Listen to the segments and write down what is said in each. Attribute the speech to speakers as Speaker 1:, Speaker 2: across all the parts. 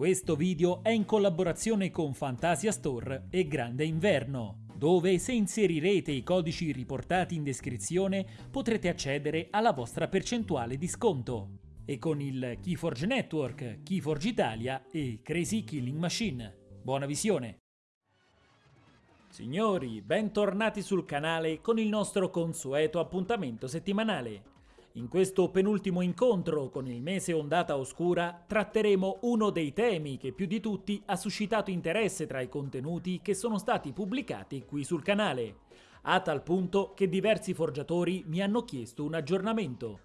Speaker 1: Questo video è in collaborazione con Fantasia Store e Grande Inverno, dove se inserirete i codici riportati in descrizione potrete accedere alla vostra percentuale di sconto. E con il Keyforge Network, Keyforge Italia e Crazy Killing Machine. Buona visione! Signori, bentornati sul canale con il nostro consueto appuntamento settimanale. In questo penultimo incontro con il mese Ondata Oscura tratteremo uno dei temi che più di tutti ha suscitato interesse tra i contenuti che sono stati pubblicati qui sul canale, a tal punto che diversi forgiatori mi hanno chiesto un aggiornamento.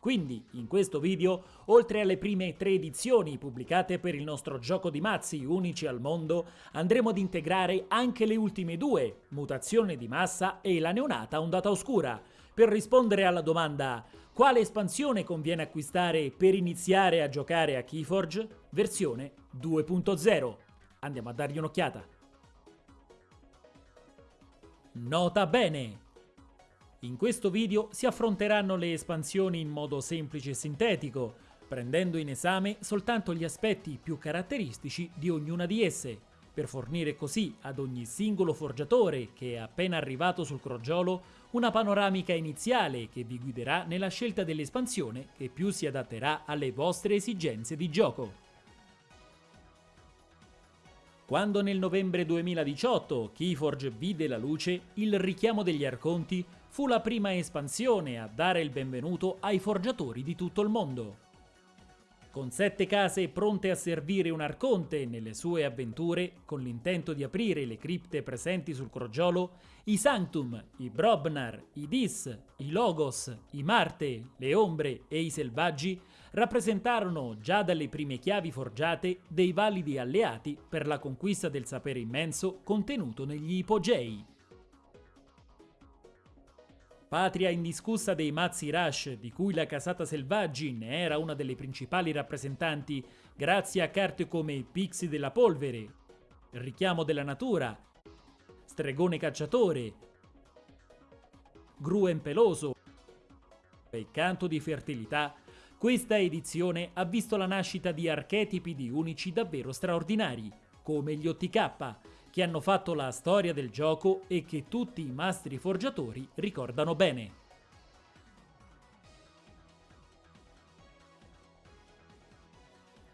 Speaker 1: Quindi, in questo video, oltre alle prime tre edizioni pubblicate per il nostro gioco di mazzi unici al mondo, andremo ad integrare anche le ultime due, Mutazione di massa e la neonata Ondata Oscura, per rispondere alla domanda quale espansione conviene acquistare per iniziare a giocare a Keyforge, versione 2.0. Andiamo a dargli un'occhiata. Nota bene! In questo video si affronteranno le espansioni in modo semplice e sintetico, prendendo in esame soltanto gli aspetti più caratteristici di ognuna di esse, per fornire così ad ogni singolo forgiatore che è appena arrivato sul crogiolo una panoramica iniziale che vi guiderà nella scelta dell'espansione che più si adatterà alle vostre esigenze di gioco. Quando nel novembre 2018 Keyforge vide la luce, il richiamo degli Arconti fu la prima espansione a dare il benvenuto ai forgiatori di tutto il mondo. Con sette case pronte a servire un arconte nelle sue avventure, con l'intento di aprire le cripte presenti sul crogiolo, i Sanctum, i Brobnar, i Dis, i Logos, i Marte, le Ombre e i Selvaggi rappresentarono, già dalle prime chiavi forgiate, dei validi alleati per la conquista del sapere immenso contenuto negli ipogei. Patria indiscussa dei mazzi Rush, di cui la casata Selvaggi ne era una delle principali rappresentanti grazie a carte come Pixie della Polvere, Richiamo della Natura, Stregone Cacciatore, Gruen Peloso e Canto di Fertilità, questa edizione ha visto la nascita di archetipi di unici davvero straordinari, come gli OTK, che hanno fatto la storia del gioco e che tutti i mastri forgiatori ricordano bene.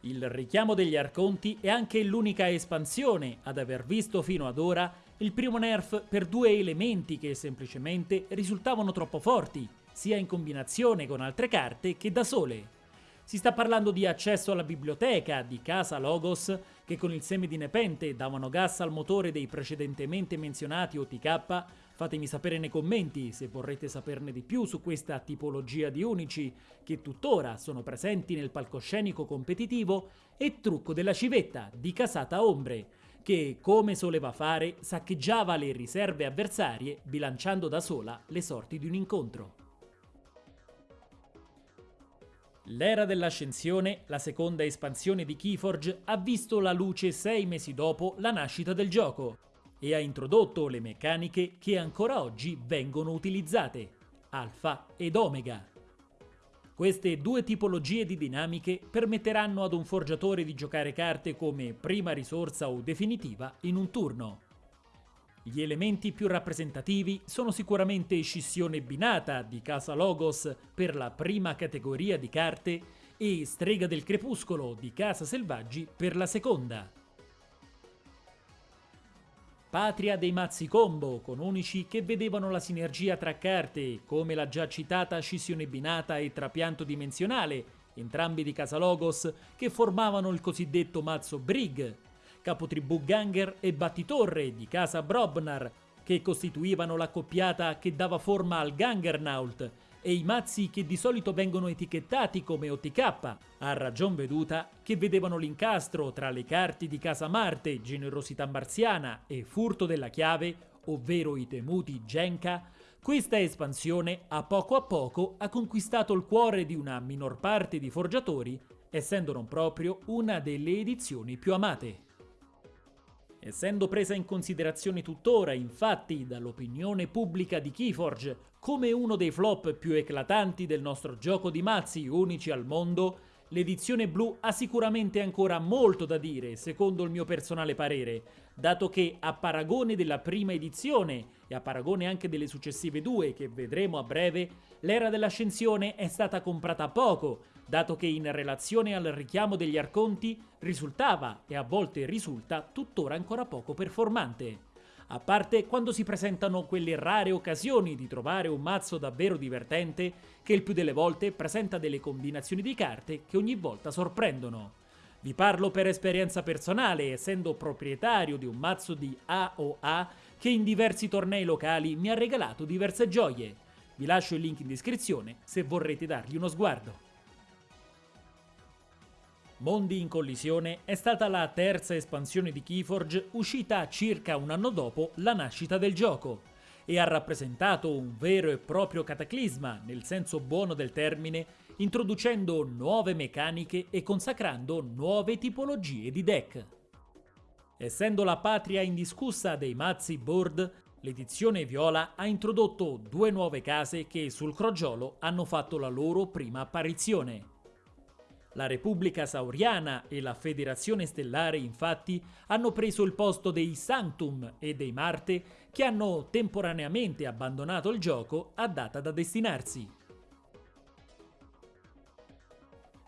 Speaker 1: Il richiamo degli Arconti è anche l'unica espansione ad aver visto fino ad ora il primo nerf per due elementi che semplicemente risultavano troppo forti, sia in combinazione con altre carte che da sole. Si sta parlando di accesso alla biblioteca di Casa Logos, che con il seme di Nepente davano gas al motore dei precedentemente menzionati OTK. Fatemi sapere nei commenti se vorrete saperne di più su questa tipologia di unici, che tuttora sono presenti nel palcoscenico competitivo, e Trucco della civetta di Casata Ombre, che, come soleva fare, saccheggiava le riserve avversarie bilanciando da sola le sorti di un incontro. L'era dell'ascensione, la seconda espansione di Keyforge, ha visto la luce sei mesi dopo la nascita del gioco e ha introdotto le meccaniche che ancora oggi vengono utilizzate, Alpha ed Omega. Queste due tipologie di dinamiche permetteranno ad un forgiatore di giocare carte come prima risorsa o definitiva in un turno. Gli elementi più rappresentativi sono sicuramente Scissione Binata di Casa Logos per la prima categoria di carte e Strega del Crepuscolo di Casa Selvaggi per la seconda. Patria dei mazzi combo, con unici che vedevano la sinergia tra carte, come la già citata Scissione Binata e Trapianto Dimensionale, entrambi di Casa Logos, che formavano il cosiddetto mazzo Brig, capotribù Ganger e Battitorre di casa Brobnar, che costituivano l'accoppiata che dava forma al Gangernaut, e i mazzi che di solito vengono etichettati come OTK, a ragion veduta, che vedevano l'incastro tra le carte di Casa Marte, Generosità Marziana e Furto della Chiave, ovvero i temuti Genka, questa espansione a poco a poco ha conquistato il cuore di una minor parte di forgiatori, essendo non proprio una delle edizioni più amate. Essendo presa in considerazione tuttora, infatti, dall'opinione pubblica di Keyforge come uno dei flop più eclatanti del nostro gioco di mazzi unici al mondo, l'edizione blu ha sicuramente ancora molto da dire, secondo il mio personale parere, dato che a paragone della prima edizione e a paragone anche delle successive due che vedremo a breve, l'era dell'ascensione è stata comprata poco, dato che in relazione al richiamo degli arconti risultava e a volte risulta tuttora ancora poco performante a parte quando si presentano quelle rare occasioni di trovare un mazzo davvero divertente che il più delle volte presenta delle combinazioni di carte che ogni volta sorprendono. Vi parlo per esperienza personale, essendo proprietario di un mazzo di AOA che in diversi tornei locali mi ha regalato diverse gioie. Vi lascio il link in descrizione se vorrete dargli uno sguardo. Mondi in collisione è stata la terza espansione di Keyforge uscita circa un anno dopo la nascita del gioco e ha rappresentato un vero e proprio cataclisma nel senso buono del termine, introducendo nuove meccaniche e consacrando nuove tipologie di deck. Essendo la patria indiscussa dei mazzi board, l'edizione viola ha introdotto due nuove case che sul crogiolo hanno fatto la loro prima apparizione. La Repubblica Sauriana e la Federazione Stellare infatti hanno preso il posto dei Sanctum e dei Marte che hanno temporaneamente abbandonato il gioco a data da destinarsi.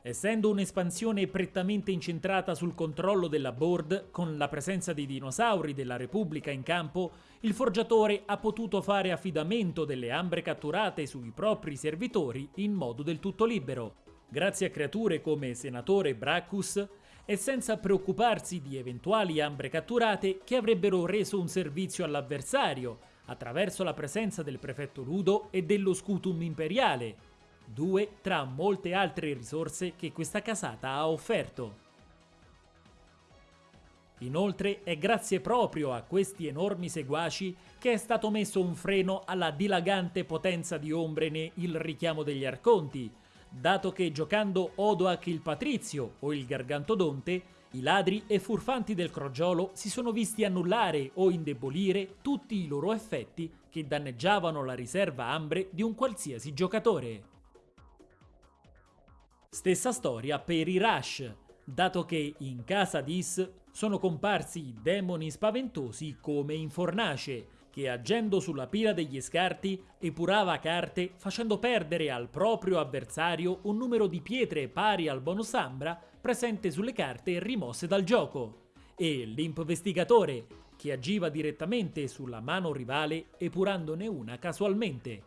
Speaker 1: Essendo un'espansione prettamente incentrata sul controllo della board, con la presenza di dinosauri della Repubblica in campo, il forgiatore ha potuto fare affidamento delle ambre catturate sui propri servitori in modo del tutto libero, grazie a creature come Senatore Bracchus, e senza preoccuparsi di eventuali ambre catturate che avrebbero reso un servizio all'avversario attraverso la presenza del prefetto Ludo e dello Scutum Imperiale, due tra molte altre risorse che questa casata ha offerto. Inoltre è grazie proprio a questi enormi seguaci che è stato messo un freno alla dilagante potenza di Ombrene il richiamo degli Arconti, dato che giocando Odoac il Patrizio o il Gargantodonte, i ladri e furfanti del crogiolo si sono visti annullare o indebolire tutti i loro effetti che danneggiavano la riserva ambre di un qualsiasi giocatore. Stessa storia per i Rush, dato che in casa di Is sono comparsi demoni spaventosi come in Fornace, che agendo sulla pila degli scarti epurava carte facendo perdere al proprio avversario un numero di pietre pari al bonus ambra presente sulle carte rimosse dal gioco, e l'imvestigatore che agiva direttamente sulla mano rivale epurandone una casualmente.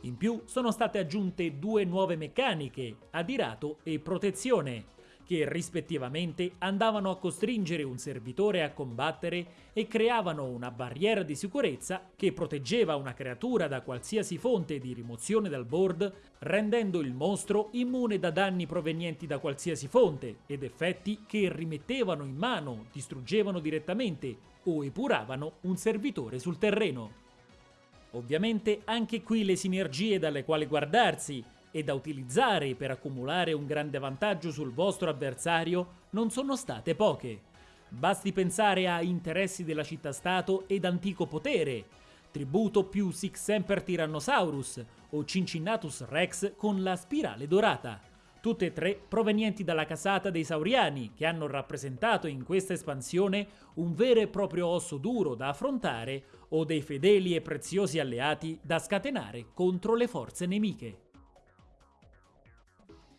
Speaker 1: In più sono state aggiunte due nuove meccaniche, adirato e protezione, che rispettivamente andavano a costringere un servitore a combattere e creavano una barriera di sicurezza che proteggeva una creatura da qualsiasi fonte di rimozione dal board, rendendo il mostro immune da danni provenienti da qualsiasi fonte ed effetti che rimettevano in mano, distruggevano direttamente o epuravano un servitore sul terreno. Ovviamente anche qui le sinergie dalle quali guardarsi, e da utilizzare per accumulare un grande vantaggio sul vostro avversario non sono state poche. Basti pensare a interessi della città-stato ed antico potere, tributo più Six Semper Tyrannosaurus o Cincinnatus Rex con la spirale dorata, tutte e tre provenienti dalla casata dei Sauriani, che hanno rappresentato in questa espansione un vero e proprio osso duro da affrontare o dei fedeli e preziosi alleati da scatenare contro le forze nemiche.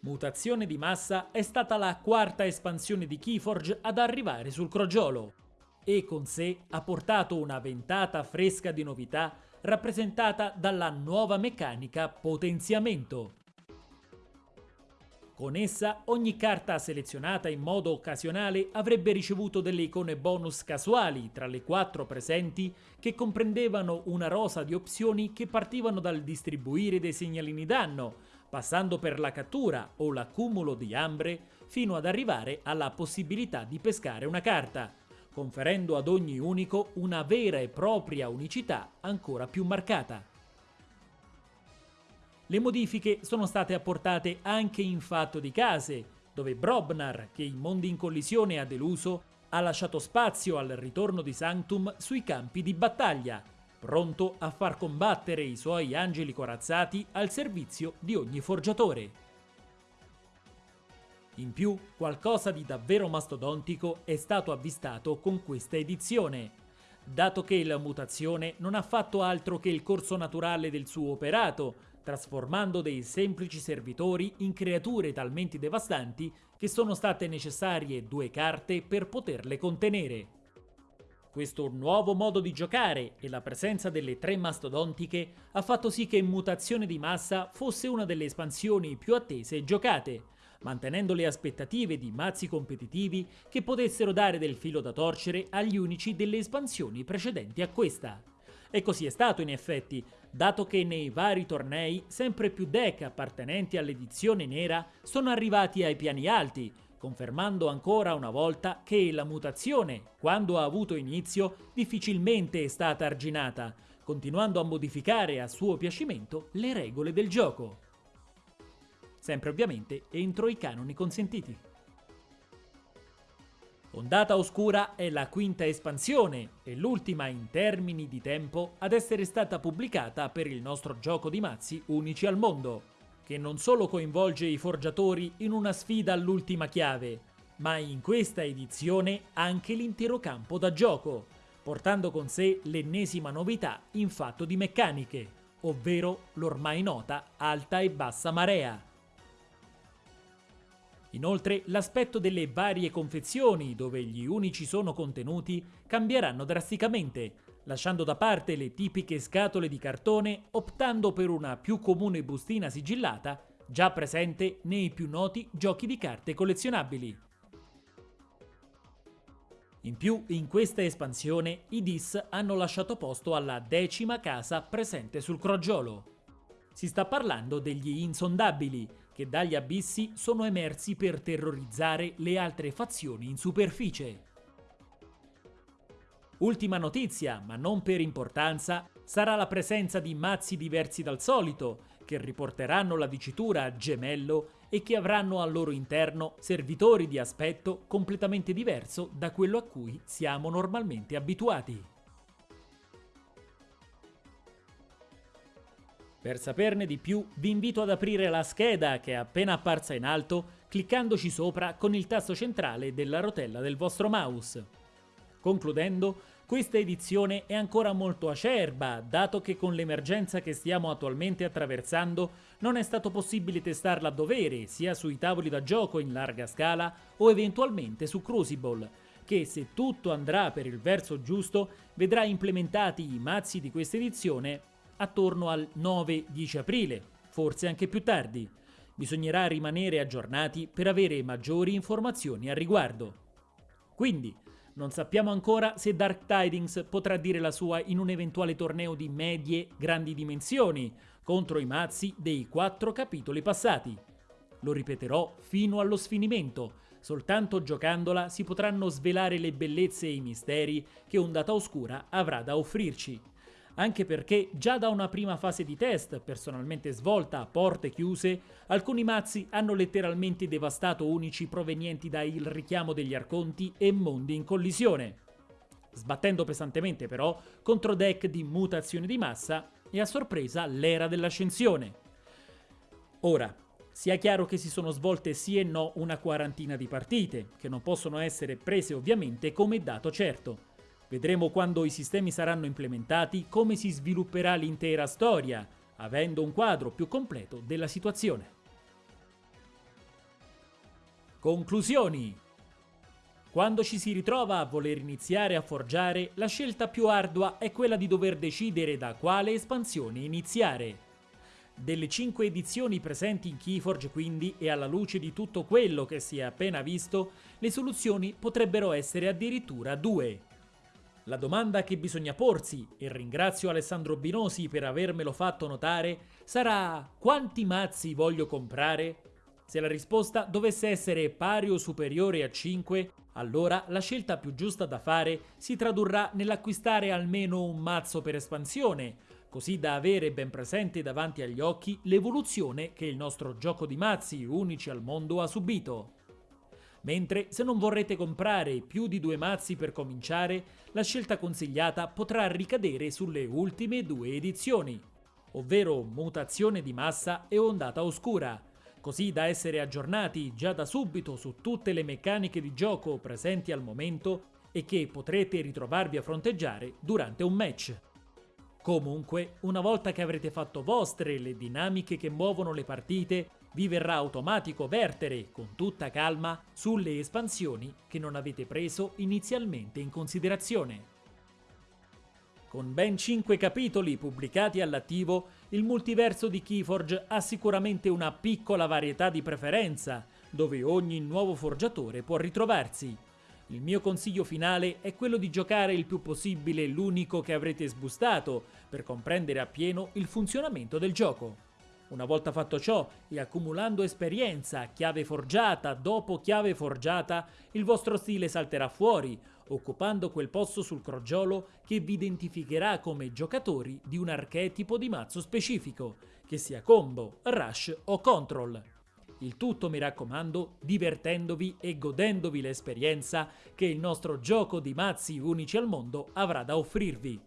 Speaker 1: Mutazione di massa è stata la quarta espansione di Keyforge ad arrivare sul crogiolo e con sé ha portato una ventata fresca di novità rappresentata dalla nuova meccanica potenziamento. Con essa ogni carta selezionata in modo occasionale avrebbe ricevuto delle icone bonus casuali tra le quattro presenti che comprendevano una rosa di opzioni che partivano dal distribuire dei segnalini danno, passando per la cattura o l'accumulo di ambre fino ad arrivare alla possibilità di pescare una carta, conferendo ad ogni unico una vera e propria unicità ancora più marcata. Le modifiche sono state apportate anche in fatto di case, dove Brobnar, che in Mondi in Collisione ha deluso, ha lasciato spazio al ritorno di Sanctum sui campi di battaglia, pronto a far combattere i suoi angeli corazzati al servizio di ogni forgiatore. In più, qualcosa di davvero mastodontico è stato avvistato con questa edizione, dato che la mutazione non ha fatto altro che il corso naturale del suo operato, trasformando dei semplici servitori in creature talmente devastanti che sono state necessarie due carte per poterle contenere. Questo nuovo modo di giocare e la presenza delle tre mastodontiche ha fatto sì che Mutazione di Massa fosse una delle espansioni più attese e giocate, mantenendo le aspettative di mazzi competitivi che potessero dare del filo da torcere agli unici delle espansioni precedenti a questa. E così è stato in effetti, dato che nei vari tornei sempre più deck appartenenti all'edizione nera sono arrivati ai piani alti, confermando ancora una volta che la mutazione, quando ha avuto inizio, difficilmente è stata arginata, continuando a modificare a suo piacimento le regole del gioco. Sempre ovviamente entro i canoni consentiti. Ondata Oscura è la quinta espansione e l'ultima in termini di tempo ad essere stata pubblicata per il nostro gioco di mazzi unici al mondo che non solo coinvolge i forgiatori in una sfida all'ultima chiave, ma in questa edizione anche l'intero campo da gioco, portando con sé l'ennesima novità in fatto di meccaniche, ovvero l'ormai nota alta e bassa marea. Inoltre l'aspetto delle varie confezioni dove gli unici sono contenuti cambieranno drasticamente, lasciando da parte le tipiche scatole di cartone optando per una più comune bustina sigillata già presente nei più noti giochi di carte collezionabili. In più, in questa espansione, i DIS hanno lasciato posto alla decima casa presente sul crogiolo. Si sta parlando degli insondabili, che dagli abissi sono emersi per terrorizzare le altre fazioni in superficie. Ultima notizia, ma non per importanza, sarà la presenza di mazzi diversi dal solito, che riporteranno la dicitura gemello e che avranno al loro interno servitori di aspetto completamente diverso da quello a cui siamo normalmente abituati. Per saperne di più vi invito ad aprire la scheda che è appena apparsa in alto cliccandoci sopra con il tasto centrale della rotella del vostro mouse. Concludendo, questa edizione è ancora molto acerba, dato che con l'emergenza che stiamo attualmente attraversando non è stato possibile testarla a dovere, sia sui tavoli da gioco in larga scala o eventualmente su Crucible, che se tutto andrà per il verso giusto vedrà implementati i mazzi di questa edizione attorno al 9-10 aprile, forse anche più tardi. Bisognerà rimanere aggiornati per avere maggiori informazioni al riguardo. Quindi, non sappiamo ancora se Dark Tidings potrà dire la sua in un eventuale torneo di medie grandi dimensioni contro i mazzi dei quattro capitoli passati. Lo ripeterò fino allo sfinimento, soltanto giocandola si potranno svelare le bellezze e i misteri che Ondata Oscura avrà da offrirci anche perché già da una prima fase di test, personalmente svolta a porte chiuse, alcuni mazzi hanno letteralmente devastato unici provenienti da Il richiamo degli Arconti e Mondi in collisione, sbattendo pesantemente però contro deck di mutazione di massa e a sorpresa l'era dell'ascensione. Ora, sia chiaro che si sono svolte sì e no una quarantina di partite, che non possono essere prese ovviamente come dato certo. Vedremo quando i sistemi saranno implementati come si svilupperà l'intera storia, avendo un quadro più completo della situazione. Conclusioni quando ci si ritrova a voler iniziare a forgiare, la scelta più ardua è quella di dover decidere da quale espansione iniziare. Delle 5 edizioni presenti in Keyforge quindi, e alla luce di tutto quello che si è appena visto, le soluzioni potrebbero essere addirittura due. La domanda che bisogna porsi, e ringrazio Alessandro Binosi per avermelo fatto notare, sarà quanti mazzi voglio comprare? Se la risposta dovesse essere pari o superiore a 5, allora la scelta più giusta da fare si tradurrà nell'acquistare almeno un mazzo per espansione, così da avere ben presente davanti agli occhi l'evoluzione che il nostro gioco di mazzi unici al mondo ha subito. Mentre se non vorrete comprare più di due mazzi per cominciare, la scelta consigliata potrà ricadere sulle ultime due edizioni, ovvero Mutazione di massa e Ondata oscura, così da essere aggiornati già da subito su tutte le meccaniche di gioco presenti al momento e che potrete ritrovarvi a fronteggiare durante un match. Comunque, una volta che avrete fatto vostre le dinamiche che muovono le partite, vi verrà automatico vertere con tutta calma sulle espansioni che non avete preso inizialmente in considerazione. Con ben 5 capitoli pubblicati all'attivo, il multiverso di Keyforge ha sicuramente una piccola varietà di preferenza, dove ogni nuovo forgiatore può ritrovarsi. Il mio consiglio finale è quello di giocare il più possibile l'unico che avrete sbustato, per comprendere appieno il funzionamento del gioco. Una volta fatto ciò e accumulando esperienza, chiave forgiata dopo chiave forgiata, il vostro stile salterà fuori, occupando quel posto sul crogiolo che vi identificherà come giocatori di un archetipo di mazzo specifico, che sia combo, rush o control. Il tutto, mi raccomando, divertendovi e godendovi l'esperienza che il nostro gioco di mazzi unici al mondo avrà da offrirvi.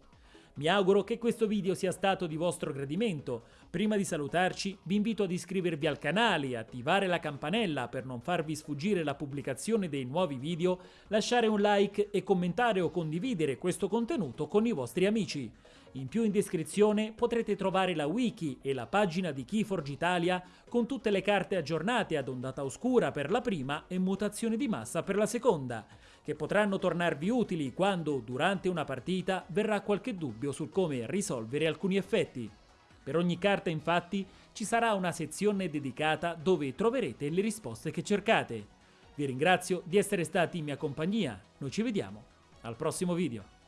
Speaker 1: Mi auguro che questo video sia stato di vostro gradimento. Prima di salutarci vi invito ad iscrivervi al canale e attivare la campanella per non farvi sfuggire la pubblicazione dei nuovi video, lasciare un like e commentare o condividere questo contenuto con i vostri amici. In più in descrizione potrete trovare la wiki e la pagina di Keyforge Italia con tutte le carte aggiornate ad ondata oscura per la prima e mutazione di massa per la seconda, che potranno tornarvi utili quando durante una partita verrà qualche dubbio sul come risolvere alcuni effetti. Per ogni carta infatti ci sarà una sezione dedicata dove troverete le risposte che cercate. Vi ringrazio di essere stati in mia compagnia, noi ci vediamo al prossimo video.